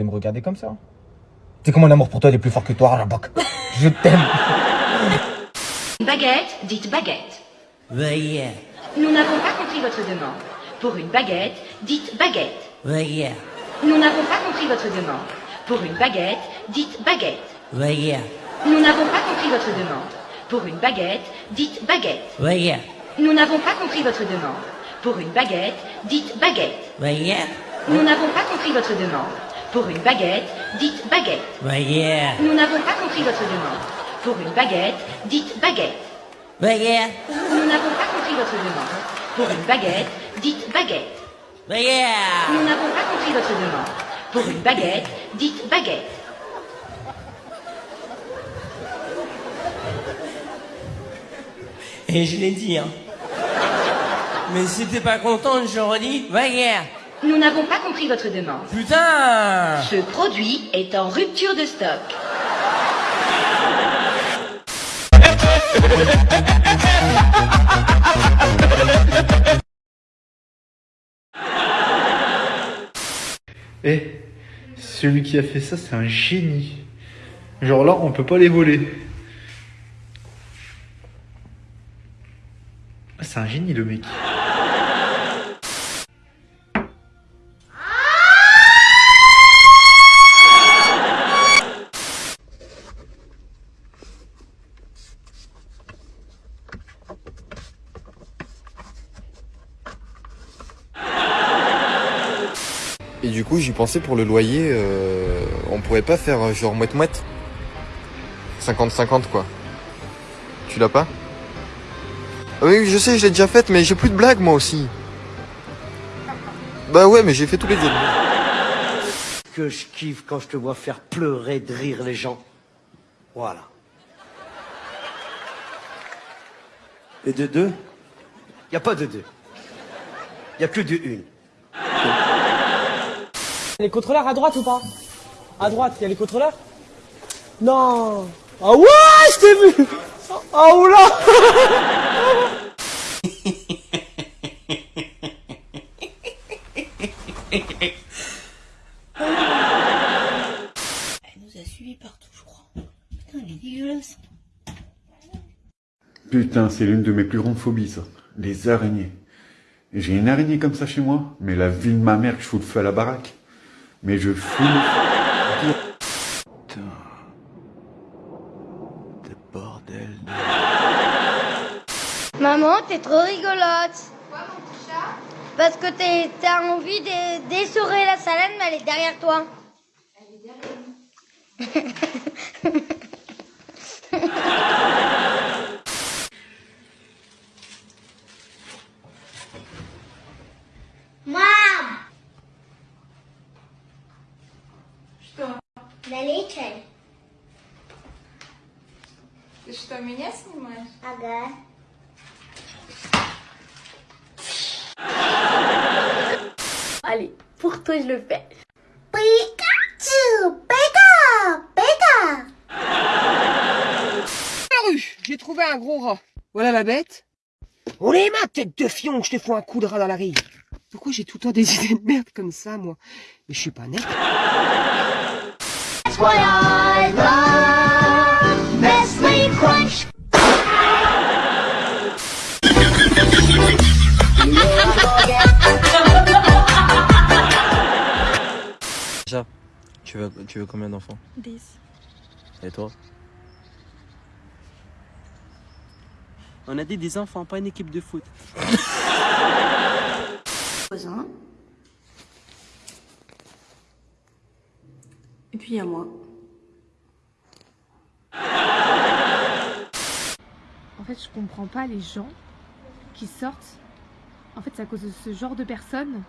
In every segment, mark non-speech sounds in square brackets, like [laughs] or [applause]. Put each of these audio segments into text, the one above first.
De me regarder comme ça. Tu sais que mon amour pour toi il est plus fort que toi, Rabak. Je t'aime. Une [laughs] baguette, dites baguette. Veuillez, Nous n'avons pas compris votre demande. Pour une baguette, dites baguette. veuillez, Nous n'avons pas compris votre demande. Pour une baguette, dites baguette. veuillez, Nous n'avons pas compris votre demande. Pour une baguette, dites baguette. veuillez, Nous n'avons pas compris votre demande. Pour une baguette, dites baguette. veuillez, Nous n'avons pas compris votre demande. Pour une baguette, dites baguette. veuillez, Nous n'avons pas compris votre demande. Pour une baguette, dites baguette. veuillez, Nous n'avons pas compris votre demande. Pour une baguette, dites baguette. veuillez. Nous n'avons pas compris votre demande. Pour une baguette, dites baguette. Et je l'ai dit, hein. Mais si t'es pas content, je redis, veuillez. Nous n'avons pas compris votre demande. Putain Ce produit est en rupture de stock. [laughs] Eh, celui qui a fait ça, c'est un génie. Genre là, on peut pas les voler. Ah, C'est un génie le mec. Et du coup, j'y pensais pour le loyer, euh, on pourrait pas faire euh, genre moite-moite 50-50 quoi. Tu l'as pas? Ah Oui, je sais, je l'ai déjà faite, mais j'ai plus de blagues moi aussi. Bah ouais, mais j'ai fait tous les deux. que je kiffe quand je te vois faire pleurer de rire les gens. Voilà. Et de deux? Il a pas de deux. Il a que de une. Les contrôleurs à droite ou pas? À droite, il y a les contrôleurs? Non Ah ouais, je t'ai vu Ah oula Elle nous a suivis partout, je crois. Putain, elle est dégueulasse. Putain, c'est l'une de mes plus grandes phobies, ça. Les araignées. J'ai une araignée comme ça chez moi, mais la vie de ma mère que je fous le feu à la baraque. Mais je fous. Putain. De bordel de... Maman, t'es trop rigolote. Pourquoi, mon petit chat? Parce que t'as envie d'essorer la salade, mais elle est derrière toi. Elle est derrière nous. [laughs] Ты что, меня снимаешь? Ага. Allez, pour toi, je le fais. Pikachu! Pika! Pika! La rue, j'ai trouvé un gros rat. Voilà ma bête. On les ma tête de fion, je te fous un coup de rat dans la rive. Pourquoi j'ai tout le temps des [laughs] idées de merde comme ça, moi Mais je suis pas net. That's Déjà, tu veux, tu veux combien d'enfants? 10. Et toi? On a dit des enfants, pas une équipe de foot. Et puis il y a moi. En fait, je comprends pas les gens qui sortent. En fait, c'est à cause de ce genre de personnes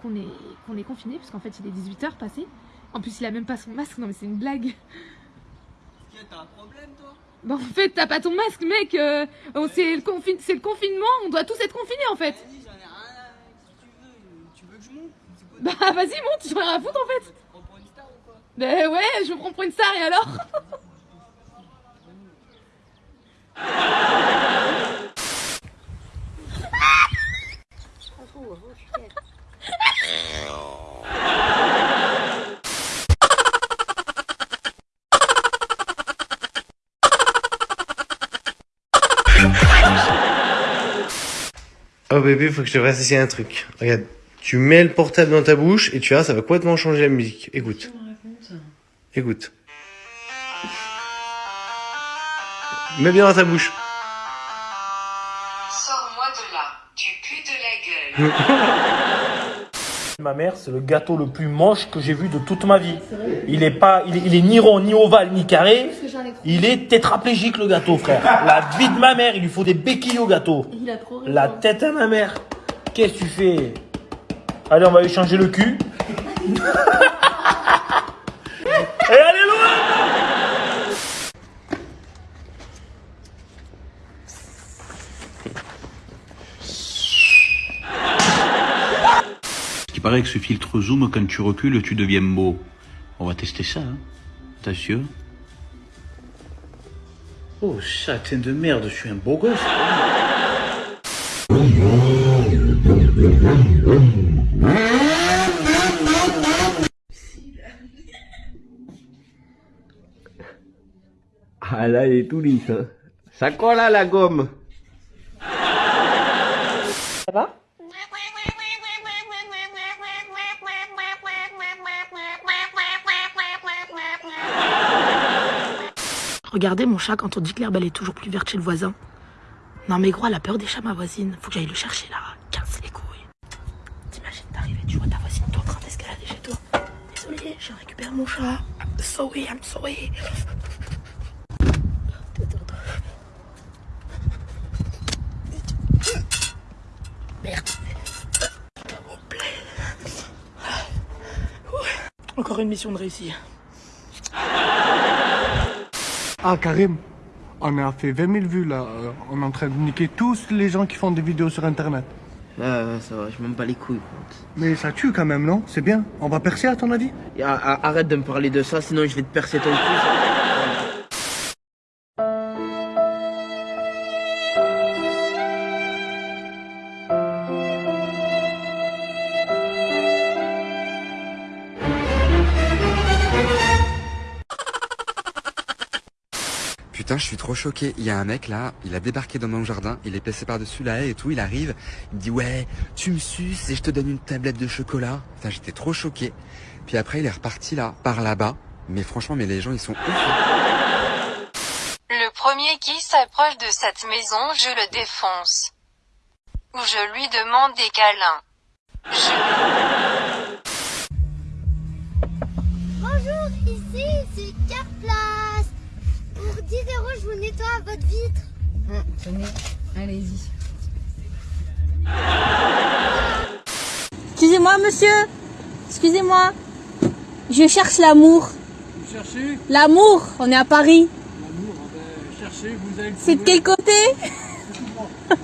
qu'on est, qu'on est confiné, parce qu'en fait, il est 18h passé. En plus, il a même pas son masque. Non, mais c'est une blague. T'as un problème, toi? Bah, en fait, t'as pas ton masque, mec. euh, oh, c'est le, confi- c'est le confinement. On doit tous être confinés, en fait. Tu veux que je monte Bah, vas-y, monte. J'en ai rien à foutre, en fait. Bah, ouais, je me prends pour une star, et alors? Oh bébé, faut que je te fasse essayer un truc. Regarde, tu mets le portable dans ta bouche et tu vois, ça va complètement changer la musique. Écoute. Écoute. Mets bien dans ta bouche. Sors-moi de là, tu pues de la gueule. [laughs] Ma mère, c'est le gâteau le plus moche que j'ai vu de toute ma vie. Il est pas, il est, il est ni rond, ni ovale, ni carré. Il est tétraplégique le gâteau, frère. La vie de ma mère, il lui faut des béquilles au gâteau. Il a trop raison. La tête à ma mère. Qu'est-ce que tu fais? Allez, on va lui changer le cul. [laughs] Et allez loin Il paraît que ce filtre zoom, quand tu recules, tu deviens beau. On va tester ça, hein. Attention. Oh, châtain de merde, je suis un beau gosse. Ah là, il est tout lisse. Hein. Ça colle à la gomme. Ça va? Regardez mon chat quand on dit que l'herbe elle est toujours plus verte chez le voisin. Non mais gros, elle a peur des chats ma voisine. Faut que j'aille le chercher là. Casse les couilles. T'imagines d'arriver, tu vois ta voisine toi en train d'escalader chez toi. Désolé, je récupère mon chat. I'm sorry, I'm sorry. Merde. Encore une mission de réussir. Ah Karim, on a fait 20 000 vues là. Euh, On est en train de niquer tous les gens qui font des vidéos sur internet. Ouais, ouais, ça va, je m'en bats les couilles. Mais ça tue quand même, non? C'est bien. On va percer à ton avis? Arrête de me parler de ça, sinon je vais te percer ton cul. Choqué. Il y a un mec là, il a débarqué dans mon jardin, il est passé par-dessus la haie et tout, il arrive, il dit ouais, tu me suces et je te donne une tablette de chocolat. Putain, j'étais trop choqué. Puis après, il est reparti là, par là-bas. Mais franchement, mais les gens, ils sont ouf. hein. Le premier qui s'approche de cette maison, je le défonce. Ou je lui demande des câlins. Bonjour, Tenez, allez-y. Excusez-moi, monsieur. Excusez-moi. Je cherche l'amour. Vous cherchez? L'amour, on est à Paris. L'amour, ben, cherchez, vous allez le C'est de quel côté? [laughs]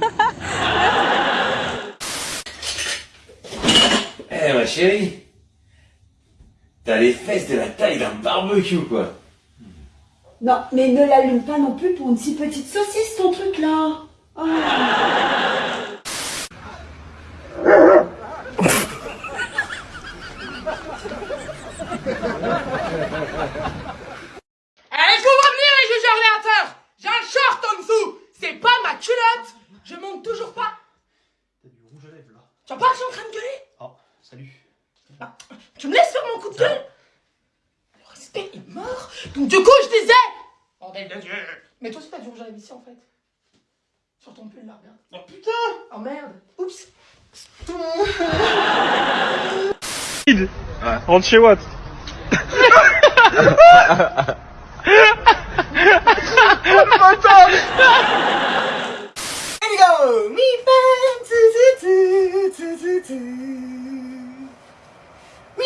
Eh ma chérie, t'as les fesses de la taille d'un barbecue quoi. Non, mais ne l'allume pas non plus pour une si petite saucisse, ton truc là. Oh. Allez, je vous venir les juges ordinateurs J'ai un short en dessous. C'est pas ma culotte. Je monte toujours pas. Tu vois pas que je suis en train de gueuler? Oh, salut. Tu me laisses faire mon coup de gueule? Du coup, je disais Bordel de Dieu. Mais toi aussi t'as du rouge à lèvres ici en fait. Sur ton pull là, regarde. Oh putain. Oh merde. Oups. Rentre chez Watt. Here we go. Mi fa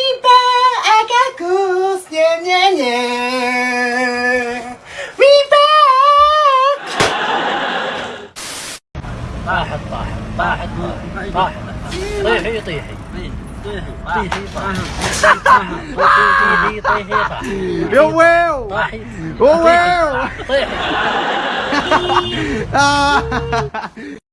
tu tu tu tu tu tu Mi pa akakos nya nya nya Mi pa طاحت طاحت طاحت طاحت طيحي طيحي طيحي طيحي طيحي طيحي طيحي Yo well طاحي Oh well طيحي Ah